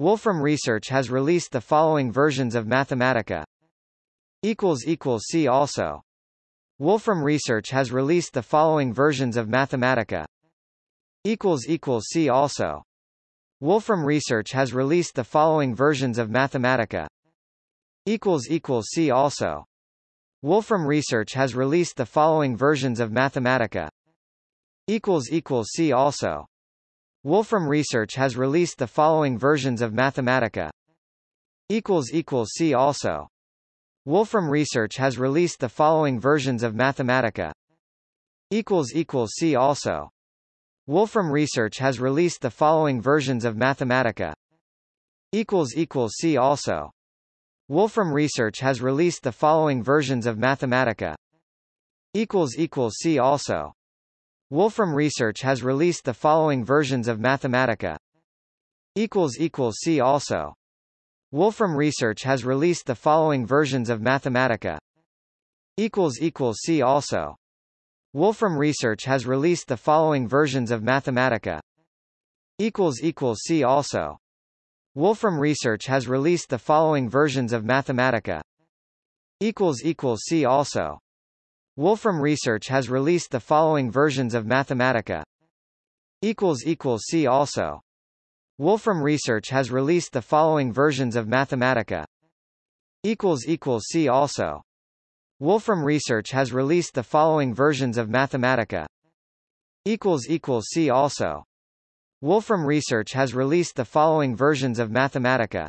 Wolfram Research has released the following versions of Mathematica. See also Wolfram Research has released the following versions of Mathematica. See also Wolfram Research has released the following versions of Mathematica. See also Wolfram Research has released the following versions of Mathematica. See also Wolfram Research has released the following versions of Mathematica. See also Wolfram Research has released the following versions of Mathematica. See also Wolfram Research has released the following versions of Mathematica. See also Wolfram Research has released the following versions of Mathematica. See also Wolfram Research has released the following versions of Mathematica. See also Wolfram Research has released the following versions of Mathematica. See also Wolfram Research has released the following versions of Mathematica. See also Wolfram Research has released the following versions of Mathematica. See also Wolfram Research has released the following versions of Mathematica. See also Wolfram Research has released the following versions of Mathematica. See also Wolfram Research has released the following versions of Mathematica. See also Wolfram Research has released the following versions of Mathematica.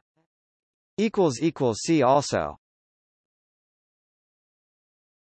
See also